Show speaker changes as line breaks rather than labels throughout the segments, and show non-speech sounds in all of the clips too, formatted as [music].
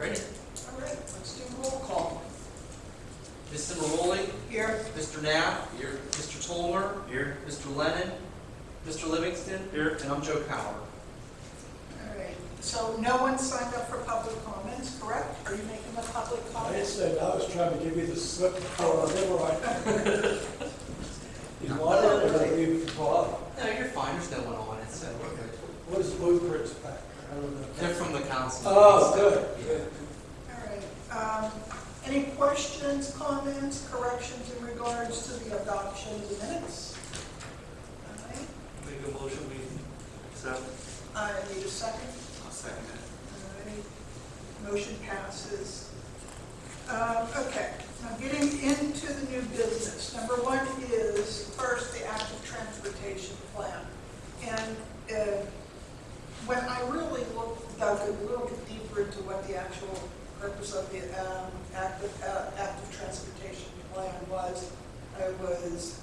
Ready?
All right, let's do roll call.
Mr. Maroli,
Here.
Mr. Knapp. Here. Mr. Tolmer,
Here.
Mr. Lennon, Mr. Livingston,
Here.
and I'm Joe Coward.
All right, so no one signed up for public comments, correct? Are you making a public
I said, I was trying to give you the slip before I never right. [laughs] You want it, or I leave it for Bob?
No, you're fine, there's no one on it, so we're good.
What is blueprints back? I don't know.
They're from the council.
Oh, good, good.
All right, um, any questions, comments, corrections in regards to the adoption of the minutes? All right,
Make a motion, we accept.
I need a second.
I'll second it.
All right, motion passes. Um, Okay, now getting into the new business. Number one is, first, the active transportation plan. And uh, when I really looked, dug a little bit deeper into what the actual purpose of the um, active, uh, active transportation plan was, I was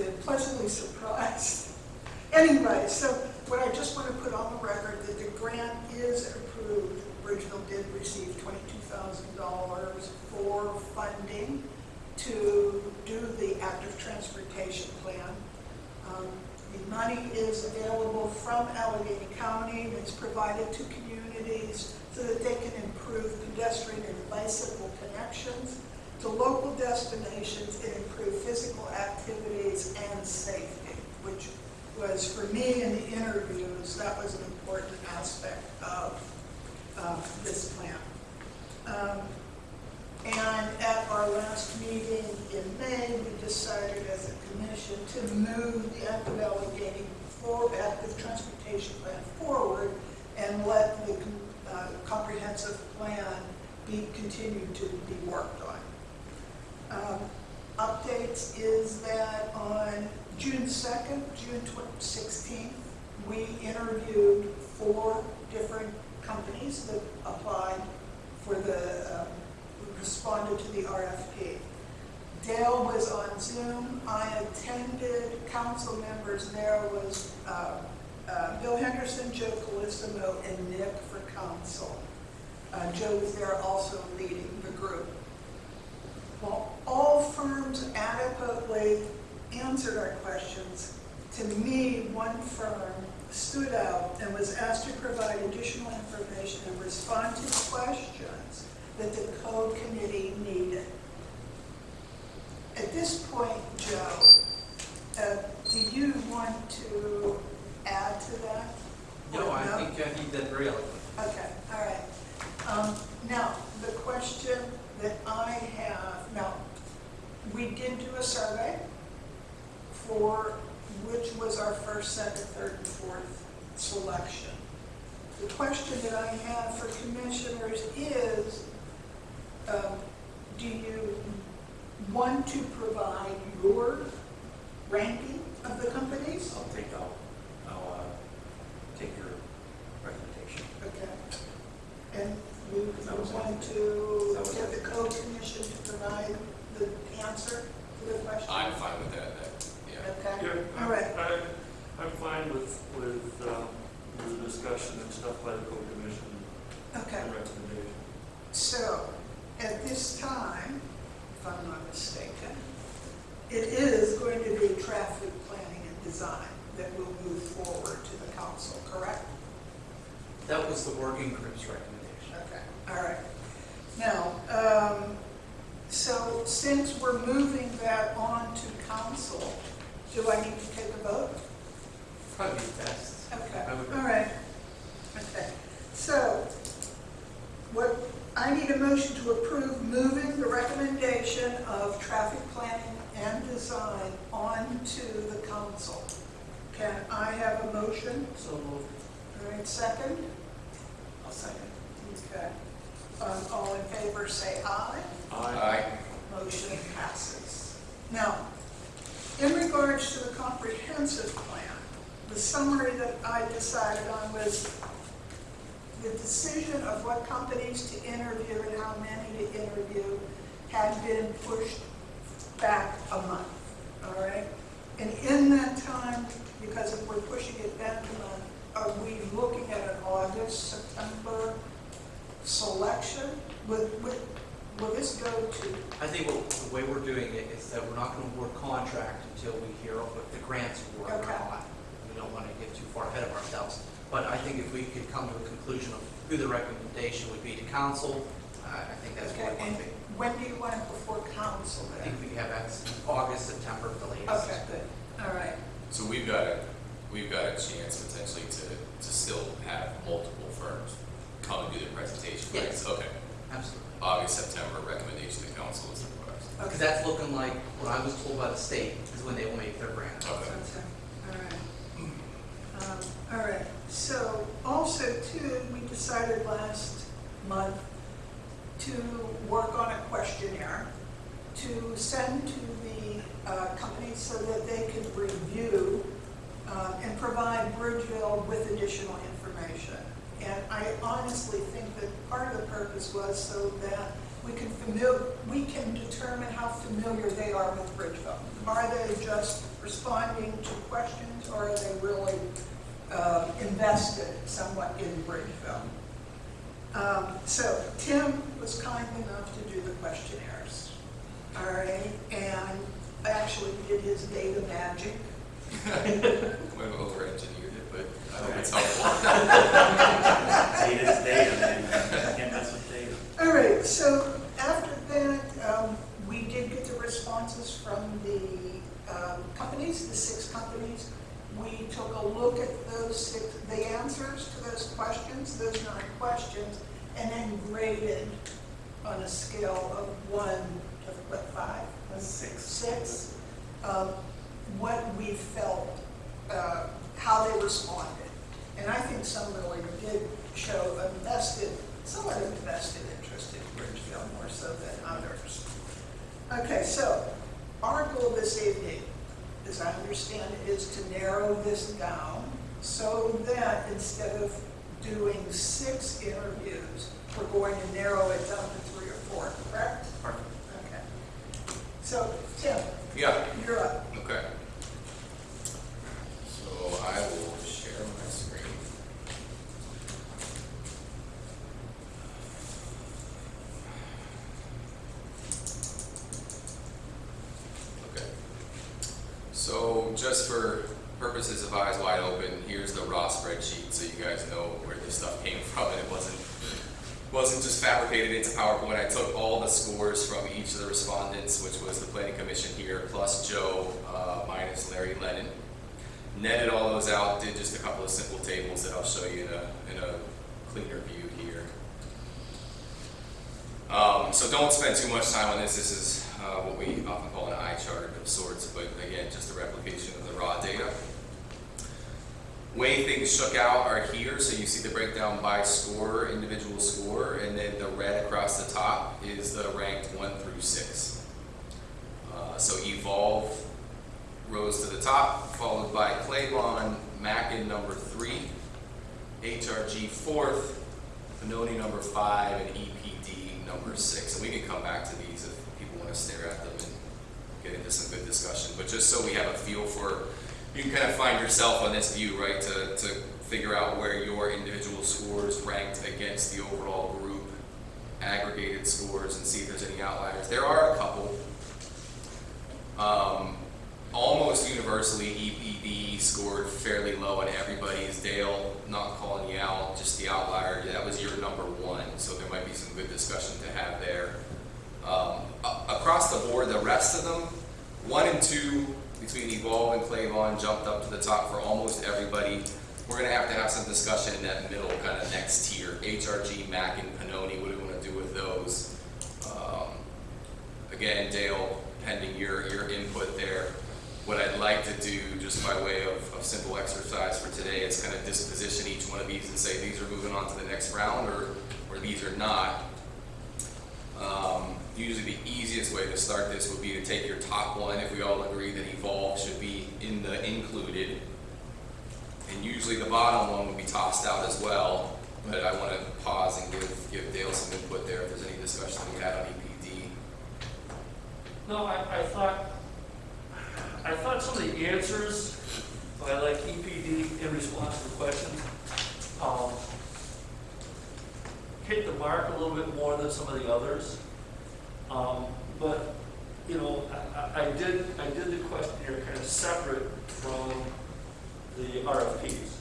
uh, pleasantly surprised. [laughs] Anyway, so what I just want to put on the record, that the grant is approved. Bridgeville did receive twenty-two thousand dollars for funding to do the active transportation money is available from Allegheny County, and it's provided to communities so that they can improve pedestrian and bicycle connections to local destinations and improve physical activities and safety, which was, for me in the interviews, that was an important aspect of uh, this plan. Um, And at our last meeting in May, we decided as a commission to move the active Allegheny for active transportation plan forward and let the uh, comprehensive plan be continued to be worked on. Um, Updates is that on June 2nd, June 16th, we interviewed four different companies that applied for the, um, responded to the RFP. Dale was on Zoom, I attended, council members there was uh, uh, Bill Henderson, Joe Calissimo, and Nick for council. Uh, Joe was there also leading the group. While all firms adequately answered our questions, to me, one firm stood out and was asked to provide additional information and respond to questions that the code committee needed. At this point, Joe, uh, do you want to add to that?
No, I
No?
think he did eloquent.
Okay, all right. Um, Now, the question that I have, now, we did do a survey for which was our first, second, third, and fourth selection. The question that I have for commissioners is, um, do you want to provide your ranking of the companies?
I'll take, I'll, I'll, uh, take your recommendation.
Okay. And we we want to get the code commission to provide the answer to the question?
I'm fine with that, that, yeah.
Okay,
Yeah,
all right.
I, I'm fine with, with, um, the discussion and stuff by the code commission
Okay,
and recommendation.
so at this time, if I'm not mistaken, it is going to be traffic planning and design that will move forward to the council, correct?
That was the working group's recommendation.
Okay, all right. Now, um, so since we're moving that on to council, do I need to take a vote?
Probably best.
Okay, all right. Okay, I need a motion to approve moving the recommendation of traffic planning and design onto the council. Can I have a motion?
So moved.
All right, second?
I'll second.
Okay. Um, All in favor, say aye.
Aye.
Motion passes. Now, in regards to the comprehensive plan, the summary that I decided on was the decision of what companies to interview and how many to interview had been pushed back a month, all right? And in that time, because if we're pushing it back a month, are we looking at an August, September selection? Will, will, will this go to,
I think what, the way we're doing it is that we're not gonna award contract until we hear what the grants or
Okay.
not. We don't wanna get too far ahead of ourselves. But I think if we could come to a conclusion of who the recommendation would be to council, I, I think that's what
okay,
we
and
want to be.
when do you want it before council
I think we have that August, September at the latest.
Okay, good, all right.
So we've got a, we've got a chance potentially to, to still have multiple firms come and do their presentation, right?
Yes.
Okay,
Absolutely.
August, September, recommendation to council is request.
Because that's looking like what I was told by the state is when they will make their grant.
Okay.
Okay, all right. Um, All right, so also too, we decided last month to work on a questionnaire to send to the uh, companies so that they could review uh, and provide Bridgeville with additional information. And I honestly think that part of the purpose was so that we can we can determine how familiar they are with Bridgeville. Are they just responding to questions, or are they really uh, invested somewhat in Bridgeville? Um, So Tim was kind enough to do the questionnaires, all right? And actually did his data magic. [laughs]
We've over-engineered it, but I hope it's helpful.
Data's data, man. Can't mess with data.
All right, so after that, um, we did get the responses from the um, companies, the six companies. We took a look at those six, the answers to those questions, those nine questions, and then graded on a scale of one to, what, five?
Six.
Six, um, what we felt, uh, how they responded. And I think some really did show a vested, somewhat of a vested interest in Bridgeville more so than others. Okay, so our goal this evening, as I understand it, is to narrow this down so that instead of doing six interviews, we're going to narrow it down to three or four, correct?
Perfect.
Okay. So, Tim,
Yeah,
you're up.
okay. So I will share my screen. Okay. So just for purposes of eyes wide open, here's the raw spreadsheet, so you guys know where this stuff came from, and it wasn't, wasn't just fabricated into PowerPoint. I took all the scores from each of the respondents, which was the planning commission here, plus Joe, uh, minus Larry Lennon. Netted all those out, did a couple of simple tables that I'll show you in a, in a cleaner view here. Um, so don't spend too much time on this. This is uh, what we often call an eye chart of sorts, but again, just a replication of the raw data. Way things shook out are here, so you see the breakdown by score, individual score, and then the red across the top is the ranked one through six. Uh, so Evolve rose to the top, followed by Claybon, Mackin number three, HRG fourth, Pennoni number five, and EPD number six. And we can come back to these if people want to stare at them and get into some good discussion. But just so we have a feel for, you can kind of find yourself on this view, right, to, to figure out where your individual scores ranked against the overall group, aggregated scores, and see if there's any outliers. There are a couple. Um, almost universally, EPD scored fairly low on everybody's. Dale, not calling you out, just the outlier, that was your number one, so there might be some good discussion to have there. Um, across the board, the rest of them, one and two, between Evolve and Clavon, jumped up to the top for almost everybody. We're gonna have to have some discussion in that middle, kind of next tier, HRG, Mac, and Pennoni, what do we wanna do with those? Um, Again, Dale, pending your, your input there, what I'd like to do, just by way of, of simple exercise for today, is kind of disposition each one of these and say, these are moving on to the next round, or, or these are not. Um, usually the easiest way to start this would be to take your top one, if we all agree that Evolve should be in the included. And usually the bottom one would be tossed out as well, but I wanna pause and give, give Dale some input there if there's any discussion we had on EPD.
No, I, I thought, I thought some of the answers by like EPD in response to questions, um, hit the mark a little bit more than some of the others. Um, but, you know, I, I, did, I did the questionnaire kind of separate from the RFPs.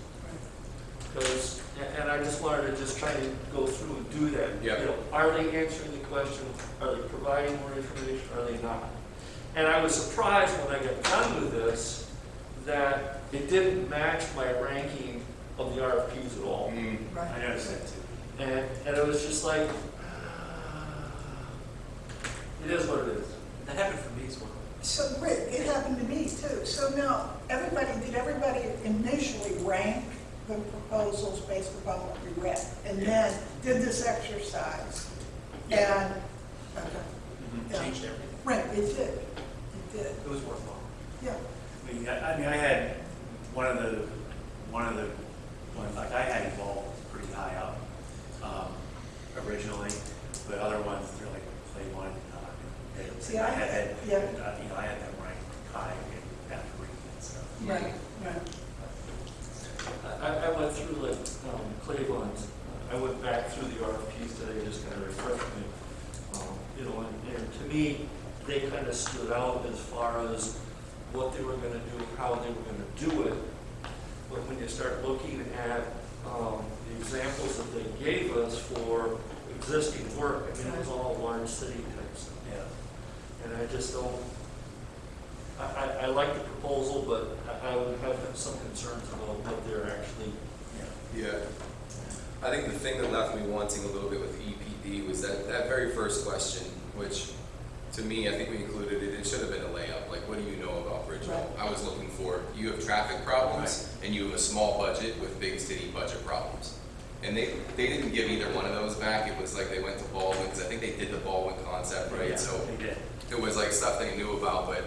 Because, and- I just wanted to just try to go through and do that.
Yeah.
You know, Are they answering the question? Are they providing more information? Are they not? And I was surprised when I got done with this, that it didn't match my ranking of the RFPs at all.
Mm,
Right.
I noticed that too.
And, and it was just like, [sighs] it is what it is.
That happened for me as well.
So, Rick, it happened to me too. So now, everybody, did everybody initially rank the proposals based upon what we read? And then did this exercise? And, okay, Yeah.
Changed everything.
right, it did, it did,
It was worthwhile.
yeah.
I mean, I I mean, I had, one of the, one of the, ones, like, I had involved pretty high up, um, originally, but other ones, they're like, play one, uh, and
See,
I
I-
had, that,
yeah.
uh, you know, I had them ranked high in after reading it, so.
Right, right.
I, I went through like, um, Cleveland, I went back through the RFPs today, just kind of refreshed me. Um, You know, and, and to me, they kind of stood out as far as what they were gonna do, how they were gonna do it. But when you start looking at, um, the examples that they gave us for existing work, I mean, it was all large city type stuff.
Yeah.
And I just don't, I, I, I like the proposal, but I, I would have some concerns about what they're actually,
Yeah. I think the thing that left me wanting a little bit with EPD was that, that very first question, which to me, I think we included it, it should have been a layup, like, what do you know about Bridgeville? I was looking for, you have traffic problems, and you have a small budget with big city budget problems. And they, they didn't give either one of those back, it was like they went to Baldwin, because I think they did the Baldwin concept, right?
Yeah,
right? So it was like stuff they knew about, but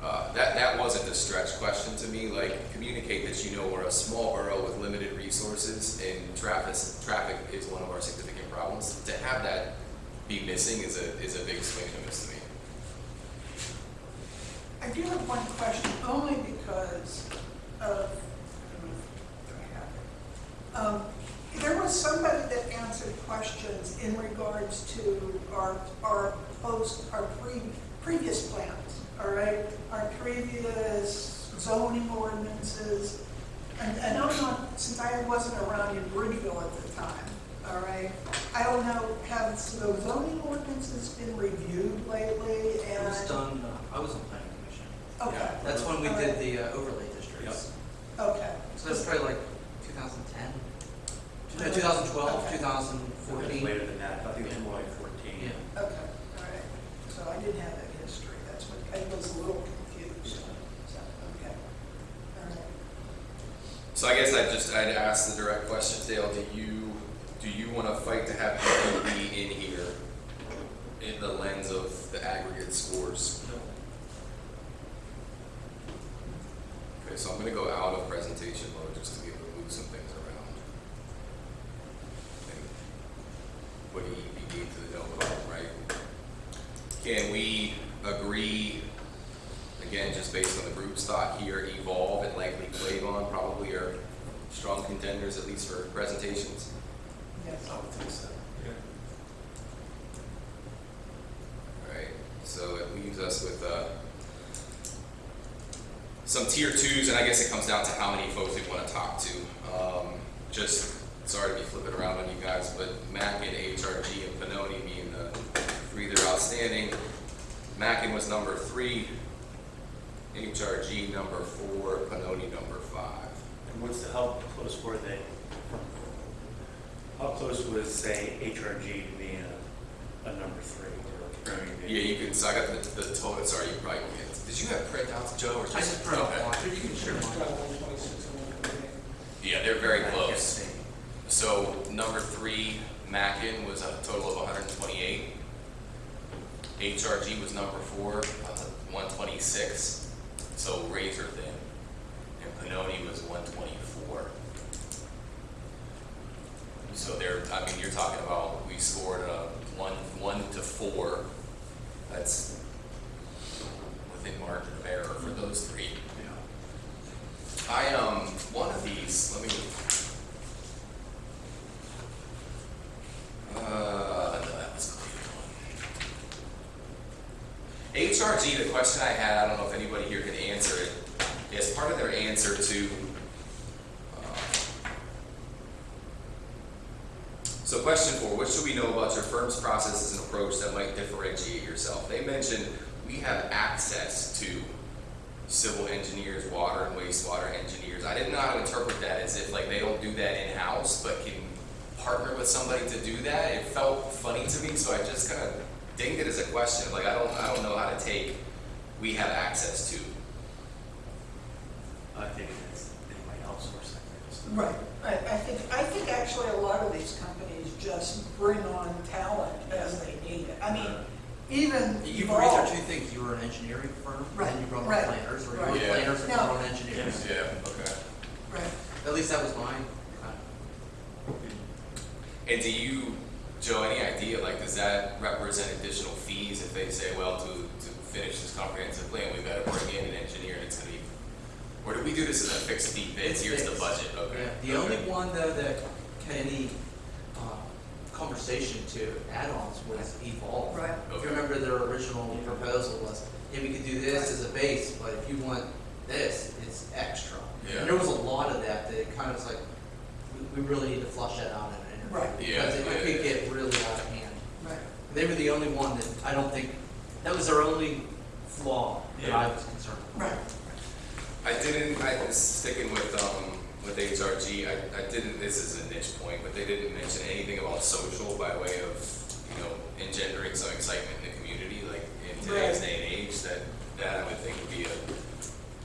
uh, that, that wasn't a stretch question to me, like, communicate that you know we're a small borough with limited resources, and traffic, traffic is one of our significant problems. To have that be missing is a, is a big swing a miss to me.
I do have one question, only because of. Um, There was somebody that answered questions in regards to our, our post, our pre, previous plans, all right? Our previous zoning ordinances, and, and I'm not, since I wasn't around in Bridgeville at the time, all right? I don't know, have the zoning ordinances been reviewed lately and?
It was done, uh, I was on planning commission.
Okay.
That's when we
All
did
right.
the uh, overlay districts.
Okay.
So that's probably like 2010, no, 2012,
Okay.
2014.
Later than that, I think it was more like fourteen.
Yeah.
Okay, all right. So I didn't have that history, that's what, I was a little confused. So, okay. All right.
So I guess I just, I'd ask the direct question, Dale, do you, do you wanna fight to have EPD in here in the lens of the aggregate scores? Okay, so I'm gonna go out of presentation mode just to be able to move some things around. And Put EPD to the vote, right? Can we agree, again, just based on the group stock here, Evolve and likely Clavon probably are strong contenders, at least for presentations?
Yes.
I would think so. Yeah.
Alright, so it leaves us with, uh, some tier twos, and I guess it comes down to how many folks we wanna talk to. Um, just, sorry to be flipping around on you guys, but Mackin, HRG, and Pennoni being the three that are outstanding. Mackin was number three, HRG number four, Pennoni number five.
And what's the, how close were they? How close was, say, HRG to being a, a number three or a
Yeah, you can, so I got the, the total, sorry, you probably can't. Did you have printouts, Joe, or just?
I just printed
Okay.
off one, you can share mine.
Yeah, they're very close. So number three, Mackin was a total of hundred and twenty-eight. HRG was number four, uh, one twenty-six, so razor thin. And Pennoni was one twenty-four. So there, I mean, you're talking about we scored a one one to four. That's within margin of error for those three. Yeah. I um one of these. Let me. Uh, that was a clear one. HRG. The question I had. I don't know if anybody here can answer it. As part of their answer to so question four, what should we know about your firm's processes and approach that might differentiate yourself? They mentioned we have access to civil engineers, water and wastewater engineers. I didn't know how to interpret that as if like they don't do that in-house, but can partner with somebody to do that. It felt funny to me, so I just kind of dinged it as a question. Like I don't, I don't know how to take, we have access to.
I think it's, they might outsource that. just-
Right, I, I think, I think actually a lot of these companies just bring on talent as they need it. I mean, even
You can read
Evolve-
two things, you were an engineering firm,
Right,
and you run
right,
planners, or you
right.
were
Yeah.
planners and you
No.
run engineers.
Yeah, okay.
Right,
At least that was mine.
And do you, Joe, any idea, like, does that represent additional fees if they say, well, to, to finish this comprehensive plan, we've got to bring in an engineer and it's gonna be, or do we do this as a fixed fee bid,
It's
here's the budget, okay?
Yeah, the only one though that had any, uh, conversation to add-ons was Evolve.
right.
If you remember their original proposal was, yeah, we could do this as a base, but if you want this, it's extra.
Yeah.
And there was a lot of that, that it kind of was like, we, we really need to flush that out in an interview.
Right.
Yeah,
Because it
yeah,
could get really out of hand.
Right.
They were the only one that, I don't think, that was their only flaw that I was concerned with.
Right.
I didn't, I was sticking with, um, with HRG, I, I didn't, this is a niche point, but they didn't mention anything about social by way of, you know, engendering some excitement in the community, like in today's
Right.
day and age, that, that I would think would be a,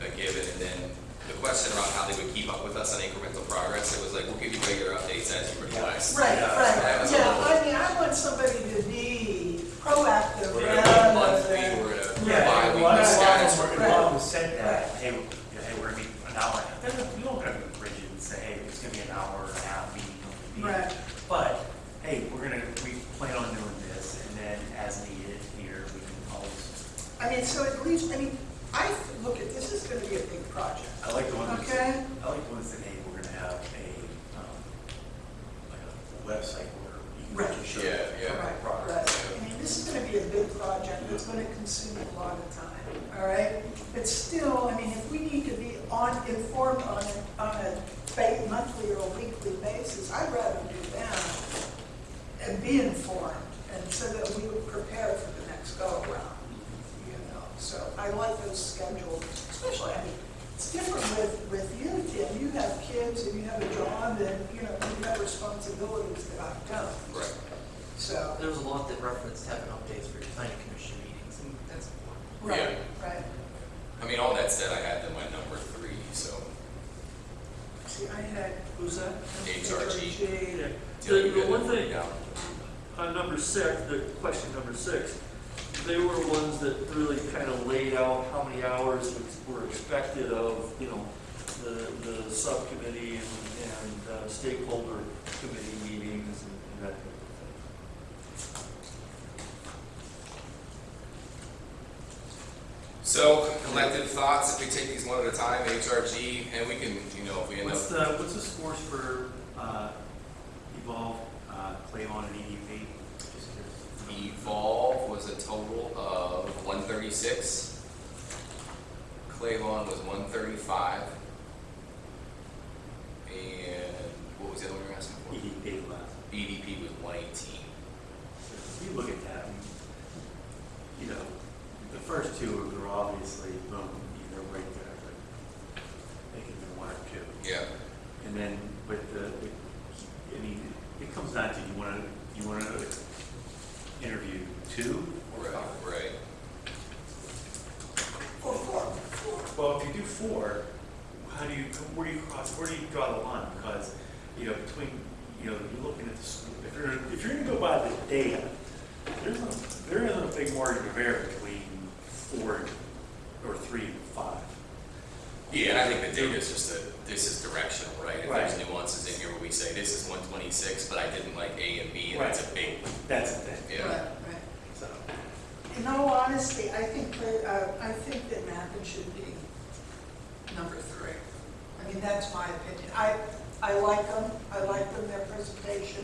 a given, and then the question around how they would keep up with us on incremental progress, it was like, we'll give you regular updates as you request.
Right,
Yeah,
right, yeah, I mean, I want somebody to be proactive
We're gonna
rather
be monthly,
than.
we're gonna
Yeah,
bi-weekly
a lot of
status
them,
report.
a lot of them said that, hey, you know, hey, we're gonna be an hour, and a half. Then we don't gonna be rigid and say, hey, it's gonna be an hour and a half meeting. meeting.
Right.
But, hey, we're gonna, we plan on doing this, and then as needed here, we can always,
I mean, so at least, I mean, I look at, this is gonna be a big project,
I like the ones that
okay?
say, I like the ones that, hey, we're gonna have a, um, like a website where you
Right.
can just show.
Yeah, yeah.
Right,
progress.
right. I mean, this is gonna be a big project, it's gonna consume a lot of time, all right? But still, I mean, if we need to be on, informed on, a- on a ba- monthly or weekly basis, I'd rather do that and be informed, and so that we would prepare for the next go-around, you know? So I like those schedules, especially, I mean, it's different with, with you, Tim, you have kids and you have a job and, you know, you have responsibilities that I don't.
Right.
So,
There was a lot that referenced having updates for your planning commission meetings, and that's important.
right, right.
I mean, all that said, I had them at number three, so.
See, I had.
Who's that?
HRG.
Yeah. The,
you
the one thing, on number six, the question number six, they were ones that really kind of laid out how many hours were expected of, you know, the, the subcommittee and, and uh, stakeholder committee meetings and and that type of thing.
So collective thoughts, if we take these one at a time, HRG, and we can, you know, if we end
What's
up,
the, what's the scores for, uh, Evolve, uh, Clavon and EDP?
Evolve was a total of one thirty-six. Clavon was one thirty-five. And what was the other one you were asking for?
EDP last.
EDP was one eighteen.
So If you look at that, you know, the first two are obviously, boom, they're right there, but they can be one or two.
Yeah.
And then, but the, I mean, it comes down to, you wanna, you wanna interview two or
Right,
five?
right.
Four, four, four.
Well, if you do four, how do you, where do you cross, where do you draw the line? Because, you know, between, you know, you're looking at the school, if you're, if you're gonna go by the data, there's a, there isn't a big margin of error between four or three and five.
Yeah, and I think the data is just a, this is directional, right? If there's nuances in here where we say this is one twenty-six, but I didn't like A and B, and that's a big,
That's the thing.
yeah.
Right, right.
So,
In all honesty, I think, that, uh, I think that Mackin should be number three. I mean, that's my opinion. I, I like them, I like them, their presentation,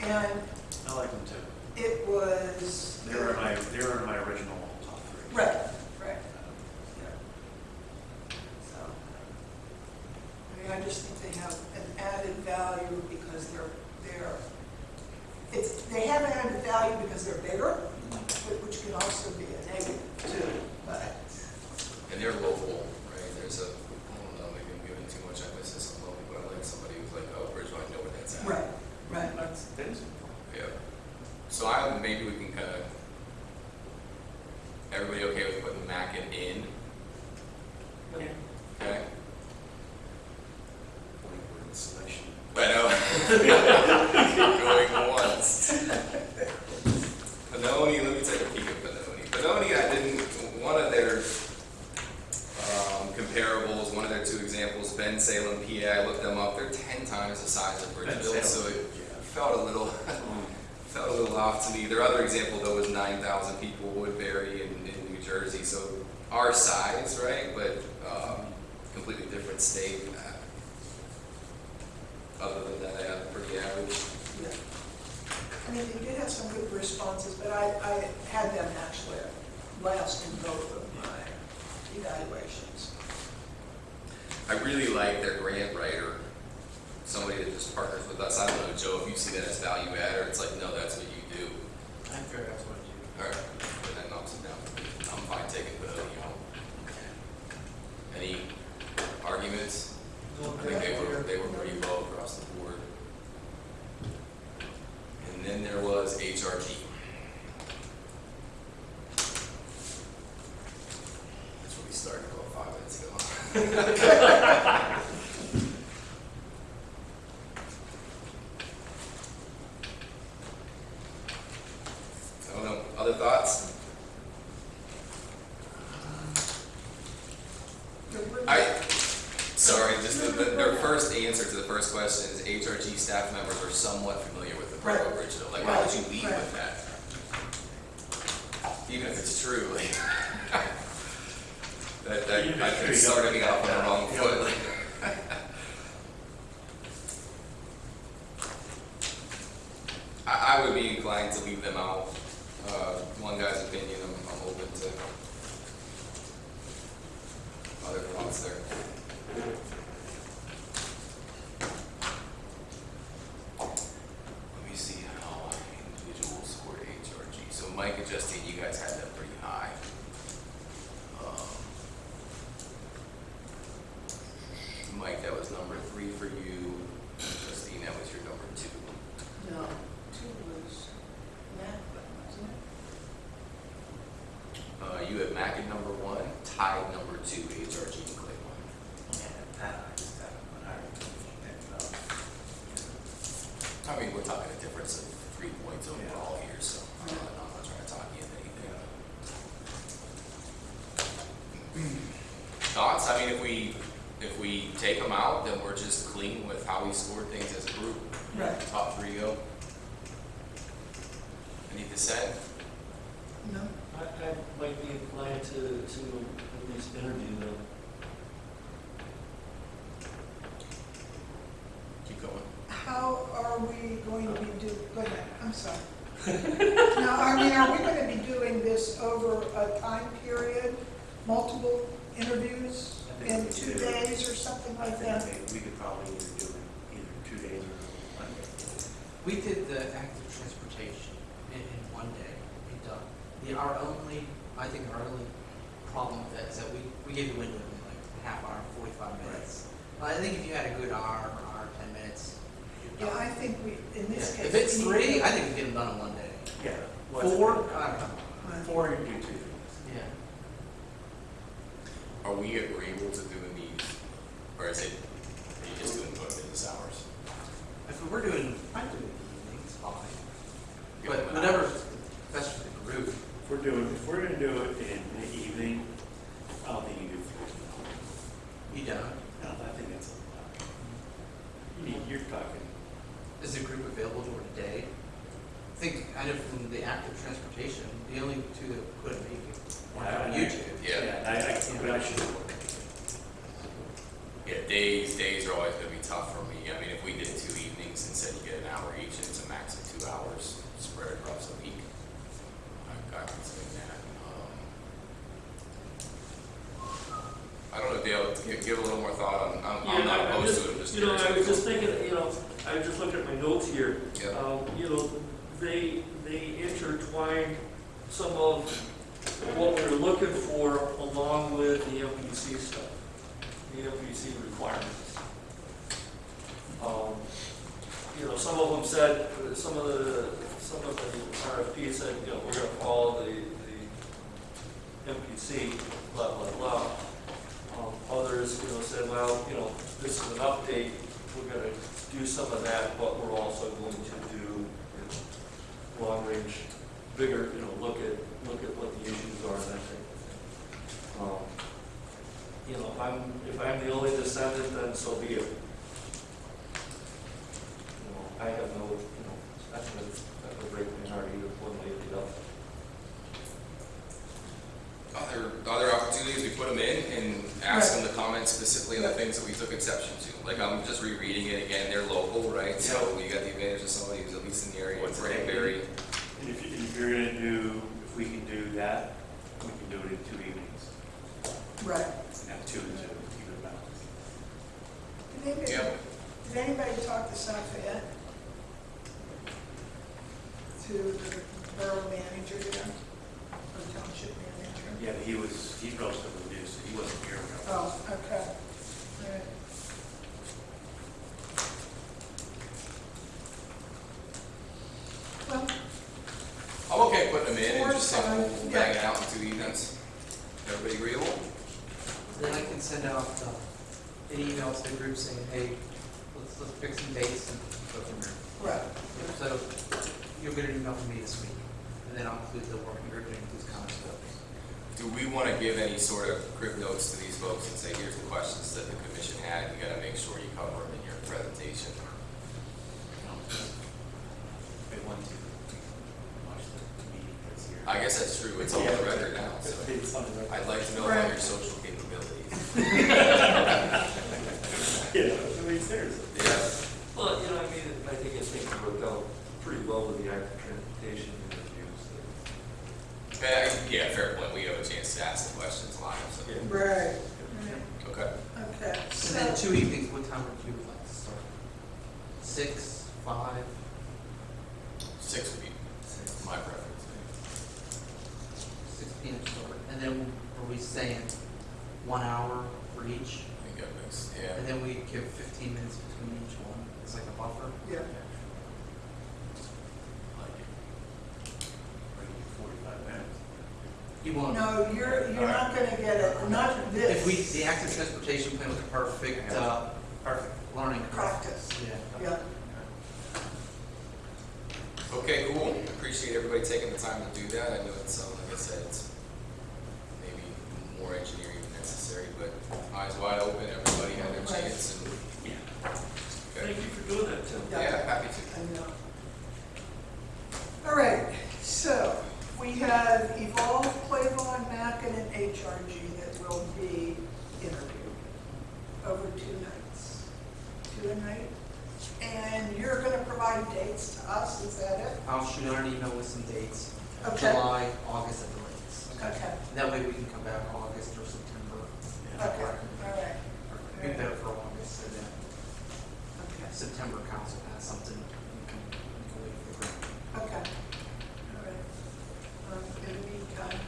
and
I like them too.
it was.
They were in my, they were in my original top three.
Right, right. Yeah. So, I mean, I just think they have an added value because they're, they're, it's, they have added value because they're bigger, whi- which can also be a negative too, but,
And they're local, right? There's a, I don't know, maybe I'm giving too much emphasis on local, but I like somebody who's like, oh, Bridgewater, I know where that's at.
right, right.
That's, that is important.
Yeah. So I, maybe we can kind of, everybody okay with putting Mackin in?
Okay.
Okay?
Like word.
I know. Keep [laughs] going once. Pennoni, let me take a peek at Pennoni. Pennoni, I didn't, one of their um, comparables, one of their two examples, Bensalem, PA, I looked them up, they're ten times the size of
Ben
Bridgeville, so
Salem.
it felt a little, [laughs] felt a little off to me. Their other example though was nine thousand people, Woodbury in, in New Jersey, so our size, right, but, um, completely different state. Uh, Other than that, yeah, pretty average.
Yeah. I mean, they did have some good responses, but I, I had them actually last in both of my evaluations.
I really like their grant writer, somebody that just partners with us. I don't know, Joe, if you see that as value add, or it's like, no, that's what you do.
I'm figure that's what you do.
All right, then that knocks it down. I'm fine taking Pennoni out. Any arguments? I think they were, they were pretty low across the board. And then there was HRG. That's where we started about five minutes ago. [laughs] I don't know, other thoughts? I, sorry, just the, the- their first answer to the first question is HRG staff members are somewhat familiar with the borough of
Right.
Bridgeville. Like, why would you lead
Right.
with that? Even if it's true, like. [laughs] That, that, I
it's
could
true, you
start
don't
me off on the wrong
down.
foot. like. [laughs] I, I would be inclined to leave them out. Uh, one guy's opinion, I'm, I'm open to other there. Let me see how individuals scored HRG. So Mike and Justine, you guys had that pretty high. Um, Mike, that was number three for you. Justine, that was your number two.
No, two was Matt, wasn't it?
Uh, you have Mac at number one, tied number two, HRG and Claiborne. I mean, we're talking a difference of three points overall here, so uh, I'm not trying to talk you into anything. Thoughts? I mean, if we, if we take them out, then we're just clean with how we scored things as a group.
Right.
Top three go. Any dissent?
No?
I, I might be inclined to, to at least interview them.
Keep going.
How are we going to be do, go ahead, I'm sorry. [laughs] Now, I mean, are we going to be doing this over a time period, multiple interviews
I think
in
we
two
do it.
days or something
I
like
think
that?
that we could probably either do it either two days or one day.
We did the active transportation in, in one day, we done. The, our only, I think our only problem with that is that we, we gave the window in like half hour, forty-five minutes. I think if you had a good hour, hour, ten minutes, you're
Yeah, I think we, in this
Yeah.
case.
If it's
we need
three,
to-
I think we get them done in one day.
Yeah. what's-
Four, I don't know.
Right.
Four, you do two things.
Yeah.
Are we agreeable to doing these, or is it, are you just doing both business hours?
If We're doing, I'd do it evening, it's fine.
Give
But
them an
whatever's best for the group.
If we're doing, if we're gonna do it in the evening, I don't think you do three.
You don't.
No, I think that's a lot. You need, you're talking,
is a group available during the day. I think kind of in the active transportation, the only two that could make it on
uh,
YouTube.
Yeah.
Yeah, I, I, I should,
Yeah, days, days are always gonna be tough for me. I mean, if we did two evenings and said you get an hour each, it's a max of two hours spread across the week. I, I would say that. um, I don't know, Dale, give, give a little more thought on, on, I'm
Yeah,
not
I- I'm. You know. I was just thinking, you know, I just looking at my notes here.
Yeah.
Um, you know, they, they intertwine some of what we're looking for along with the MPC stuff, the MPC requirements. Um, You know, some of them said, some of the, some of the RFP said, you know, we're gonna follow the, the MPC, blah, blah, blah. Um, Others, you know, said, well, you know, this is an update, we're gonna do some of that, but we're also going to do, you know, long range, bigger, you know, look at, look at what the issues are and that type of thing. Um, You know, if I'm, if I'm the only descendant, then so be it. You know, I have no, you know, that's gonna, that would break my heart either one way or the other.
Other, other opportunities, we put them in and ask them to comment specifically on the things that we took exception to. Like, I'm just rereading it again, they're local, right? So you got the advantage of somebody who's at least in the area,
What's the
Cranberry.
And if, you- if you're gonna do, if we can do that, we can do it in two evenings,
Right.
and have two to keep it balanced.
Did anybody,
Yeah.
did anybody talk to South Fayette? To the borough manager there, or township manager?
Yeah, but he was, he's relatively new, so he wasn't here. when I was-
Oh, okay. All right. Well,
I'm okay putting them in and just saying we'll
Four,
bang
five,
it out in two evenings. Everybody agreeable?
Then I can send out uh, an email to the group saying, hey, let's, let's pick some dates and go from there.
right.
So you'll get an email from me this week, and then I'll include the working group and include comments to others.
Do we want to give any sort of quick notes to these folks and say, here's the questions that the commission had, you gotta make sure you cover them in your presentation?
They want to watch the meeting that's here.
I guess that's true, it's on the record now, so
It's on the record.
I'd like to know about your social capabilities.
Yeah, I mean, seriously.
Yeah,
Well, you know, I mean, I think it's things worked out pretty well with the active transportation interviews.
Eh, yeah, fair point, we have a chance to ask the questions live, so,
Yeah.
Right.
okay.
Okay,
And then
so,
two evenings, what time would you like to start? Six, five?
Six would be my preference.
Six P M start, and then are we saying one hour for each?
I think that makes, yeah.
And then we give fifteen minutes between each one, it's like a buffer?
yeah,
Like, forty-five minutes.
You won't.
no, you're, you're not gonna get it, not this.
If we, the active transportation plan was a perfect, uh,
Perfect.
learning curve.
Practice,
Yeah.
yeah.
Okay, cool. Appreciate everybody taking the time to do that. I know it's, um, like I said, it's maybe more engineering than necessary, but eyes wide open, everybody had their
Right.
chance and,
Thank
okay.
you for doing that, Tim.
Yeah.
Yeah, happy to.
I know. All right, so we have Evolve, Playboy, Mackin, and HRG that will be interviewed over two nights. Two a night? And you're gonna provide dates to us, is that it?
I'll shoot out an email with some dates,
Okay.
July, August at the latest.
Okay,
That way we can come back August or September.
okay, all right,
Be better for August, and then
okay,
September council has something, we can, we can wait for the
okay. All right. Um, In the meantime,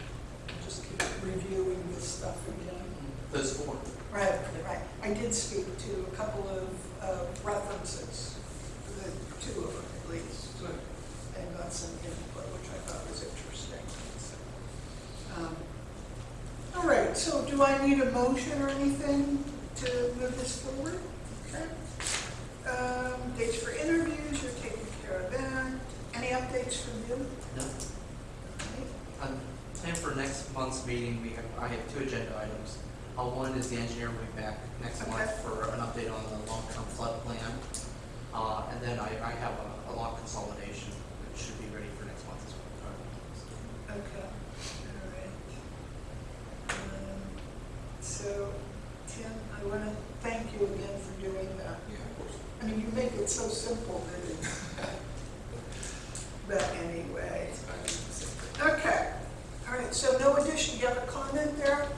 I'll just keep reviewing this stuff again.
Those four.
Right, right. I did speak to a couple of uh, references, the two of them at least, and got some input, which I thought was interesting. Um, All right, so do I need a motion or anything to move this forward? Okay. Um, Dates for interviews, you're taking care of that. Any updates from you?
No.
All
Um, plan for next month's meeting, we have, I have two agenda items. Uh, one is the engineer will be back next month for an update on the long-term flood plan. Uh, and then I, I have a, a lot consolidation, that should be ready for next month as well.
right. Okay, all right. Um, So, Tim, I want to thank you again for doing that.
Yeah, of course.
I mean, you make it so simple it, [laughs] but anyway. Okay, all right, so no addition, you have a comment there,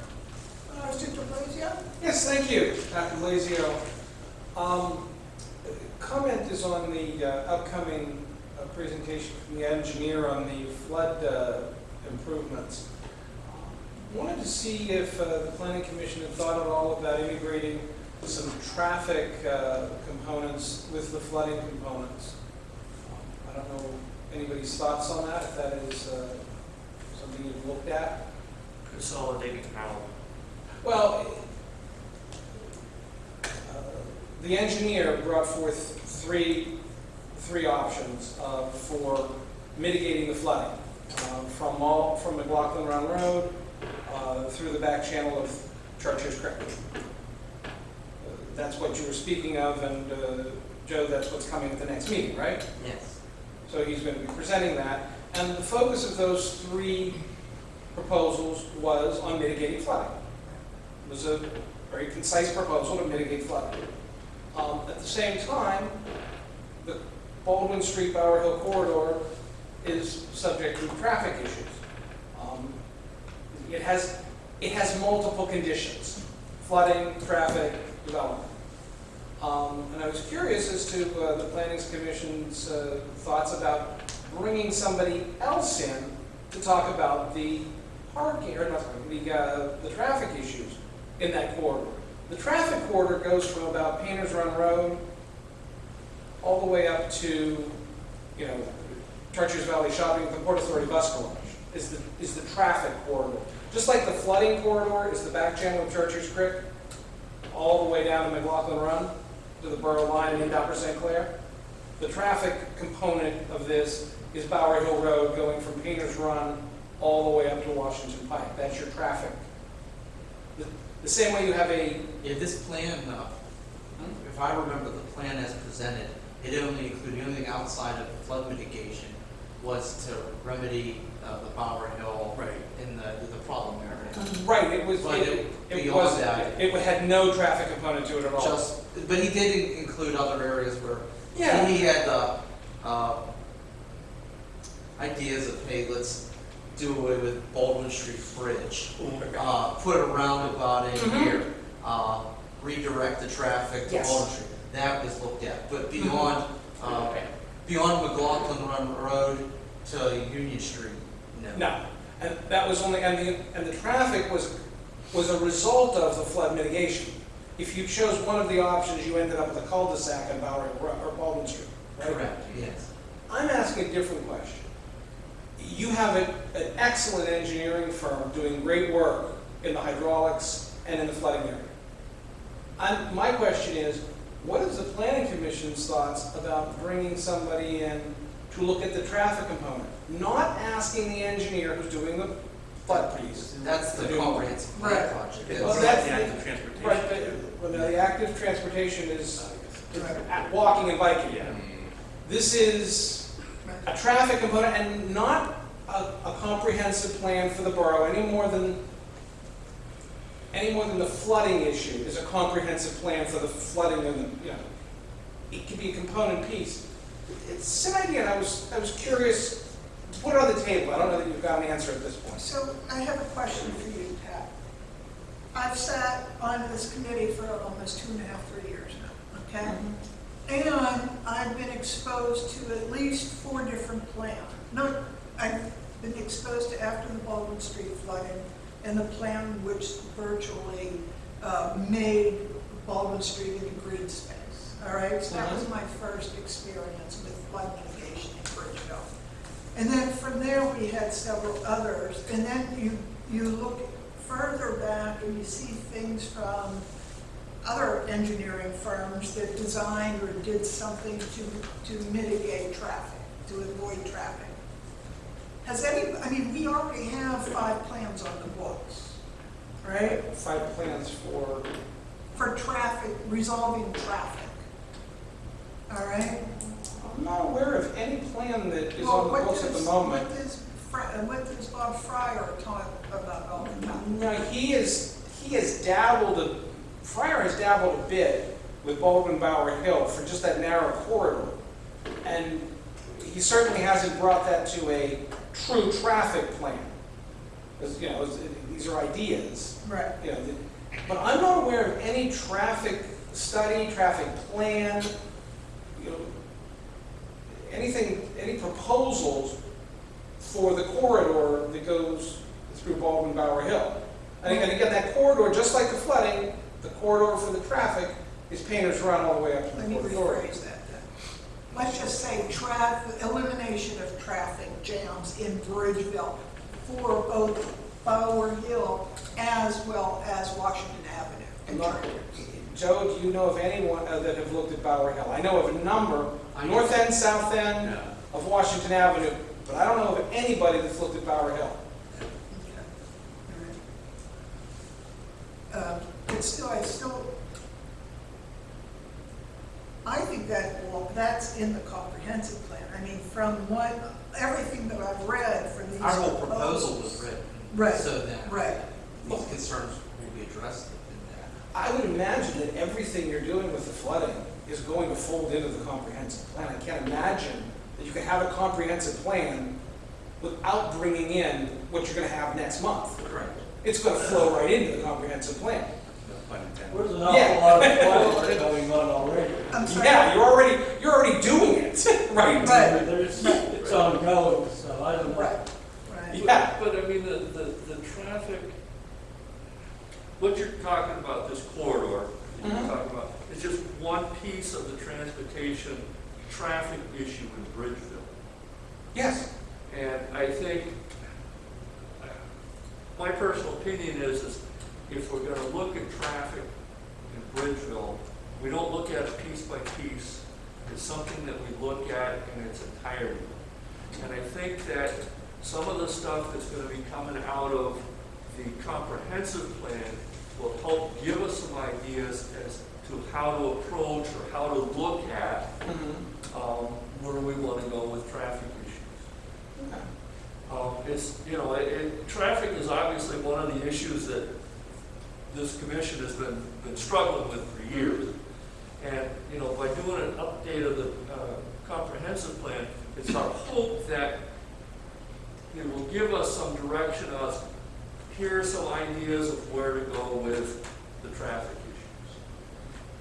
uh, Mr. DeBlasio?
Yes, thank you, Dr. Lazio. Um, Comment is on the uh, upcoming uh, presentation from the engineer on the flood uh, improvements. Wanted to see if uh, the planning commission had thought at all about integrating some traffic uh, components with the flooding components. Um, I don't know anybody's thoughts on that, if that is uh, something you've looked at.
Consolidating how?
Well, uh, the engineer brought forth three, three options uh, for mitigating the flooding. uh, From all, from McLaughlin Run Road uh, through the back channel of Chartiers Creek. That's what you were speaking of, and uh, Joe, that's what's coming at the next meeting, right?
Yes.
So he's going to be presenting that. And the focus of those three proposals was on mitigating flooding. It was a very concise proposal to mitigate flooding. Um, At the same time, the Baldwin Street Bower Hill corridor is subject to traffic issues. Um, It has, it has multiple conditions, flooding, traffic, development. Um, And I was curious as to uh, the Planning Commission's uh, thoughts about bringing somebody else in to talk about the parking, or not the, uh, the traffic issues in that corridor. The traffic corridor goes from about Painters Run Road all the way up to, you know, Chartiers Valley Shopping, the Port Authority Bus Garage is the, is the traffic corridor. Just like the flooding corridor is the back channel of Chartiers Creek, all the way down to McLaughlin Run, to the borough line into Upper St. Clair. The traffic component of this is Bower Hill Road going from Painters Run all the way up to Washington Pike. That's your traffic. The- The same way you have a,
Yeah, this plan, uh, if I remember the plan as presented, it only included, the only thing outside of flood mitigation was to remedy uh, the Bower Hill
Right.
in the, the problem area.
right, it was,
But
it
it-
it
beyond
was,
that-
it had no traffic component to it at all.
Just, but he did in- include other areas where
Yeah.
he had, uh, uh, ideas of, hey, let's do away with Baldwin Street Bridge. Uh, put a roundabout in
Mhm.
here, uh, redirect the traffic to
Yes.
Baldwin Street. That was looked at, but beyond, uh, beyond McLaughlin Run Road to Union Street, no.
No, and that was only, and the, and the traffic was, was a result of the flood mitigation. If you chose one of the options, you ended up with a cul-de-sac on Bower, Hill or Baldwin Street, right?
Correct, yes.
I'm asking a different question. You have an, an excellent engineering firm doing great work in the hydraulics and in the flooding area. I'm, my question is, what is the planning commission's thoughts about bringing somebody in to look at the traffic component? Not asking the engineer who's doing the flood piece.
That's the
To do-
comprehensive plan
Right.
project.
It's
Well,
like
that's
the
the-
active transportation.
Right, but, well, the active transportation is at walking and biking.
Yeah.
This is a traffic component and not a, a comprehensive plan for the borough any more than, any more than the flooding issue is a comprehensive plan for the flooding and the, you know, it could be a component piece. It's an idea, and I was, I was curious, to put it on the table, I don't know that you've got an answer at this point.
So I have a question for you, Pat. I've sat on this committee for almost two and a half, three years now, okay? And I've been exposed to at least four different plans. No, I've been exposed to after the Baldwin Street flooding and the plan which virtually uh, made Baldwin Street into green space, all right? So that was my first experience with flood mitigation in Bridgeville. And then from there, we had several others, and then you, you look further back and you see things from other engineering firms that designed or did something to, to mitigate traffic, to avoid traffic. Has any, I mean, we already have five plans on the books, right?
Five plans for,
For traffic, resolving traffic. All right?
I'm not aware of any plan that is
Well,
on the books at the moment.
What does, what does Bob Fryer talk about all the time?
No, he is, he has dabbled, a- Fryer has dabbled a bit with Baldwin Bower Hill for just that narrow corridor. And he certainly hasn't brought that to a true traffic plan. Because, you know, these are ideas,
Right.
you know, the- But I'm not aware of any traffic study, traffic plan, anything, any proposals for the corridor that goes through Baldwin Bower Hill. I think, and again, that corridor, just like the flooding, the corridor for the traffic is Painter's Run all the way up to
Let
the
me
Port Authority.
rephrase that then. Let's just say traffic, elimination of traffic jams in Bridgeville for both Bower Hill as well as Washington Avenue.
Not- Joe, do you know of anyone uh, that have looked at Bower Hill? I know of a number. North end, south end
No.
of Washington Avenue, but I don't know of anybody that's looked at Bower Hill.
Okay. All right. Um, But still, I still, I think that, well, that's in the comprehensive plan. I mean, from what, everything that I've read from these
Our whole proposal was written.
Right,
So that
right.
these concerns will be addressed in that.
I would imagine that everything you're doing with the flooding is going to fold into the comprehensive plan. I can't imagine that you can have a comprehensive plan without bringing in what you're gonna have next month.
Correct.
It's gonna flow right into the comprehensive plan.
No pun intended.
There's an awful
Yeah.
lot of planning going on already.
I'm sorry.
Yeah, you're already, you're already doing it, [laughs] right?
Right.
There's, it's ongoing, so I don't know.
Right, right.
Yeah.
But I mean, the, the, the traffic, what you're talking about, this corridor, that
Mhm.
you're talking about, is just one piece of the transportation traffic issue in Bridgeville.
Yes.
And I think, my personal opinion is, is if we're gonna look at traffic in Bridgeville, we don't look at it piece by piece. It's something that we look at in its entirety. And I think that some of the stuff that's gonna be coming out of the comprehensive plan will help give us some ideas as to how to approach or how to look at, um, where we wanna go with traffic issues.
Okay.
Um, it's, you know, it, it, traffic is obviously one of the issues that this commission has been, been struggling with for years. And, you know, by doing an update of the, uh, comprehensive plan, it's our hope that it will give us some direction as, here are some ideas of where to go with the traffic.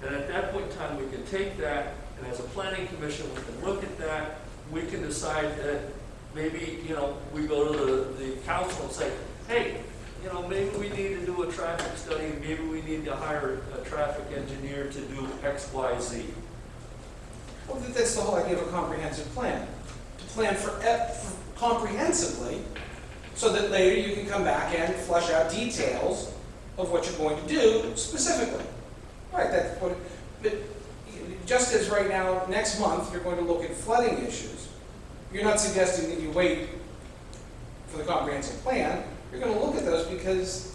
And at that point in time, we can take that, and as a planning commission, we can look at that, we can decide that maybe, you know, we go to the, the council and say, hey, you know, maybe we need to do a traffic study, maybe we need to hire a traffic engineer to do X, Y, Z.
Well, that's the whole idea of a comprehensive plan. To plan for, for comprehensively, so that later you can come back and flesh out details of what you're going to do specifically. Right, that's what, but just as right now, next month, you're going to look at flooding issues, you're not suggesting that you wait for the comprehensive plan, you're gonna look at those because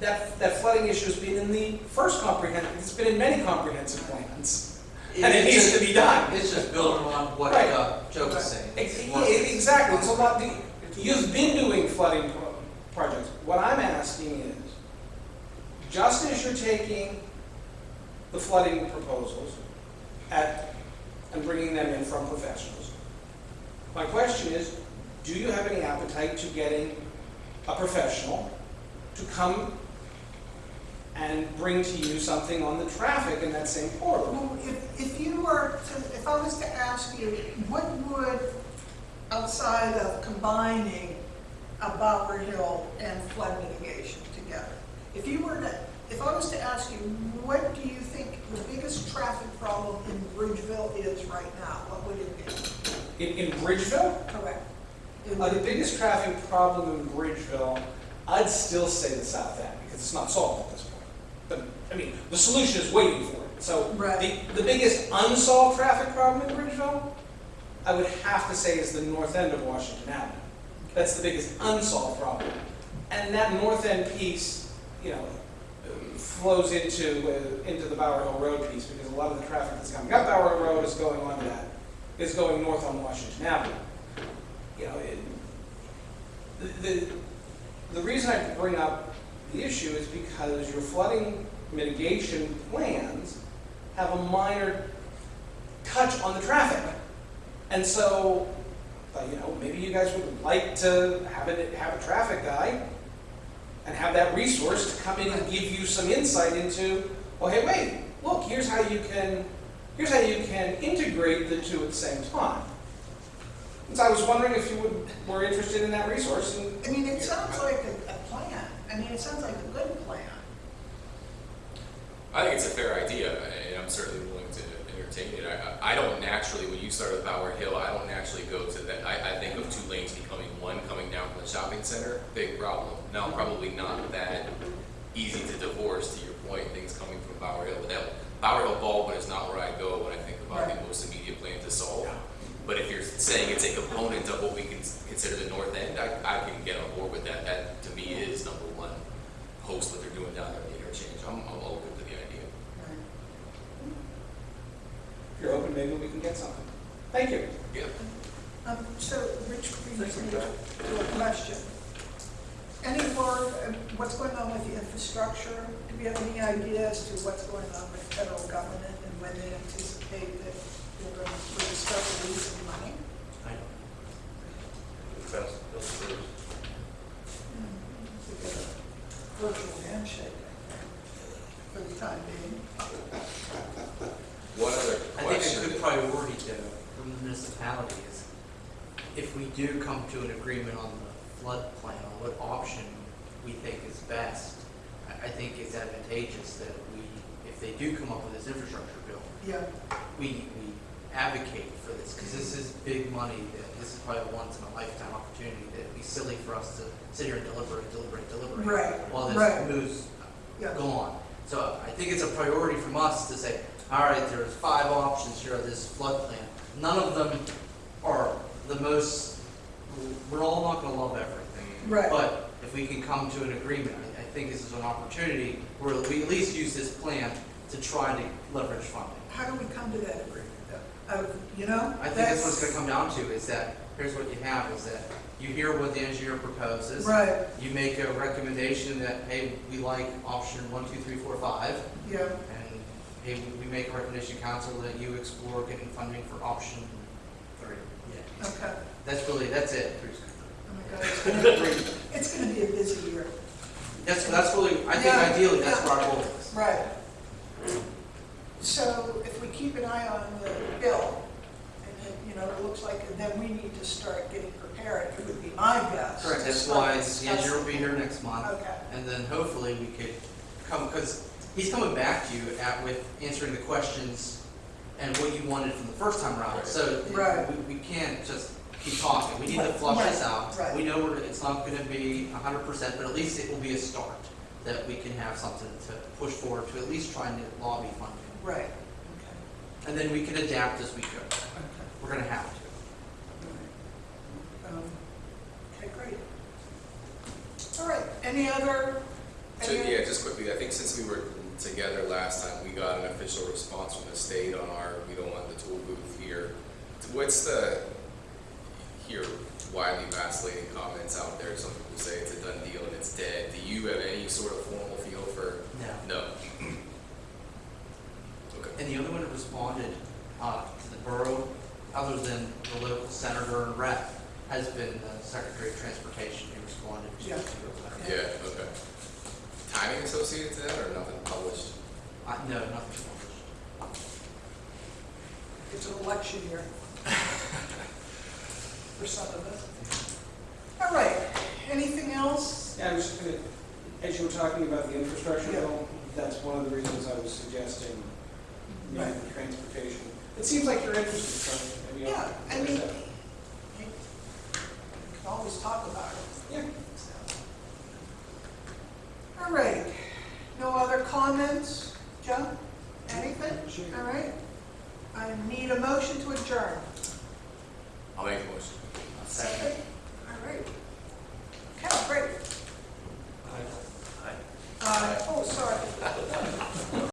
that, that flooding issue has been in the first comprehensive, it's been in many comprehensive plans. And it needs
just-
to be done.
It's just building on what
Right.
uh, Joe was saying. It's
e-
working.
Exactly, it's a lot, the- you've been doing flooding pro- projects. What I'm asking is, just as you're taking the flooding proposals at, and bringing them in from professionals, my question is, do you have any appetite to getting a professional to come and bring to you something on the traffic in that same corridor?
Well, if, if you were to, if I was to ask you, what would, outside of combining a Bower Hill and flood mitigation together, if you were to, if I was to ask you, what do you think the biggest traffic problem in Bridgeville is right now, what would it be?
In, in Bridgeville?
Correct. It
Uh, the biggest traffic problem in Bridgeville, I'd still say the south end, because it's not solved at this point. But, I mean, the solution is waiting for it. So,
Right.
the, the biggest unsolved traffic problem in Bridgeville, I would have to say is the north end of Washington Avenue. That's the biggest unsolved problem. And that north end piece, you know, flows into, uh, into the Bower Hill Road piece, because a lot of the traffic that's coming up Bower Hill Road is going on that, is going north on Washington Avenue. You know, it, the, the, the reason I bring up the issue is because your flooding mitigation plans have a minor touch on the traffic. And so, uh, you know, maybe you guys would like to have it, have a traffic guy and have that resource to come in and give you some insight into, well, hey, wait, look, here's how you can, here's how you can integrate the two at the same time. And so I was wondering if you would, were interested in that resource, and
I mean, it sounds like a, a plan. I mean, it sounds like a good plan.
I think it's a fair idea, and I'm certainly willing to entertain it. I, I don't naturally, when you start with Bower Hill, I don't naturally go to that. I, I think of two lanes becoming one coming down from the shopping center, big problem. Now, probably not that easy to divorce, to your point, things coming from Bower Hill. But that, Bower Hill Baldwin is not where I go when I think about the most immediate plan to solve. But if you're saying it's a component of what we can consider the north end, I, I can get on board with that. That, to me, is number one, host what they're doing down there at the interchange. I'm, I'm open to the idea.
if you're open, maybe we can get something. Thank you.
Yeah.
Um, so, which brings me to a question. Any more, um, what's going on with the infrastructure? Do we have any idea as to what's going on with federal government and when they anticipate that they're going to start releasing money?
I
Fast, that's first.
We get a virtual handshake, I think, for the time being.
One other
I think a good priority though, from the municipality is, if we do come to an agreement on the flood plan, on what option we think is best, I, I think it's advantageous that we, if they do come up with this infrastructure bill,
Yeah,
we, we advocate for this, because this is big money, that this is probably a once in a lifetime opportunity, that it'd be silly for us to sit here and deliberate, deliberate, deliberate.
Right,
While this
right.
moves
yeah.
go on. So I think it's a priority from us to say, all right, there's five options here of this flood plan. None of them are the most, we're all not gonna love everything.
Right.
But if we can come to an agreement, I, I think this is an opportunity where we at least use this plan to try to leverage funding.
How do we come to that agreement? Uh, You know?
I think that's what it's gonna come down to, is that, here's what you have, is that you hear what the engineer proposes.
Right,
You make a recommendation that, hey, we like option one, two, three, four, five.
yeah,
And hey, we make a recommendation, council, that you explore getting funding for option three. Yeah.
okay.
That's really, that's it.
Oh my God, it's gonna be, [laughs] it's gonna be a busy year.
That's, that's really, I think
Yeah,
ideally, that's
yeah.
where our goal is.
Right. So if we keep an eye on the bill, and it, you know, it looks like, then we need to start getting prepared, it would be my guess.
Correct, that's why the
discussing.
engineer will be here next month.
Okay,
And then hopefully we could come, because he's coming back to you at, with answering the questions and what you wanted from the first time around. So
Right.
we, we can't just keep talking. We need to
Right,
flush this out.
right.
We know we're, it's not gonna be hundred percent, but at least it will be a start. That we can have something to push forward to at least trying to lobby funding.
right, okay,
And then we can adapt as we go.
okay.
We're gonna have to.
Um, Okay, great. All right, any other?
So,
any-
yeah, just quickly, I think since we were together last time, we got an official response from the state on our, we don't want the tool booth here. What's the, here widely vacillating comments out there, some people say it's a done deal and it's dead. Do you have any sort of formal feel for,
No.
no? [clears throat] Okay.
And the only one that responded, uh, to the borough, other than the local senator and rep, has been the Secretary of Transportation who responded to
Yeah.
to letter.
Yeah, okay. Timing associated to that or nothing published?
Uh, no, nothing published.
It's an election year. [laughs] For some of us. All right, anything else?
Yeah, I was just gonna, as you were talking about the infrastructure
Yeah.
bill, that's one of the reasons I was suggesting,
Right.
the transportation. It seems like you're interested, so maybe I'll.
Yeah, I mean, you you can always talk about it.
Yeah.
All right. No other comments? Joe. Anything? Sure. All right. I need a motion to adjourn.
I'll make a motion.
Second. second.
All right. Okay, great.
Aye.
Aye.
Uh, oh, sorry. [laughs]